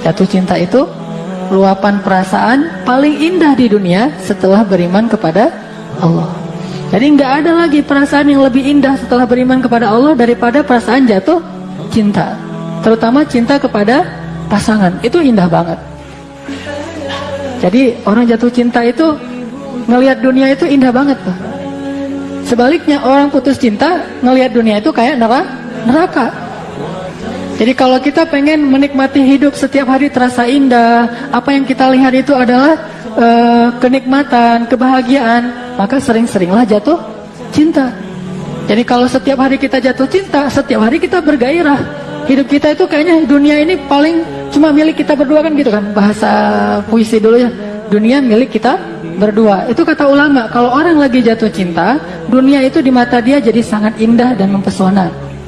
Jatuh cinta itu luapan perasaan paling indah di dunia setelah beriman kepada Allah. Jadi nggak ada lagi perasaan yang lebih indah setelah beriman kepada Allah daripada perasaan jatuh cinta. Terutama cinta kepada pasangan. Itu indah banget. Jadi orang jatuh cinta itu ngelihat dunia itu indah banget. Sebaliknya orang putus cinta ngelihat dunia itu kayak neraka. Jadi kalau kita pengen menikmati hidup setiap hari terasa indah, apa yang kita lihat itu adalah uh, kenikmatan, kebahagiaan, maka sering-seringlah jatuh cinta. Jadi kalau setiap hari kita jatuh cinta, setiap hari kita bergairah. Hidup kita itu kayaknya dunia ini paling cuma milik kita berdua kan gitu kan. Bahasa puisi dulu ya. Dunia milik kita berdua. Itu kata ulama, kalau orang lagi jatuh cinta, dunia itu di mata dia jadi sangat indah dan mempesona.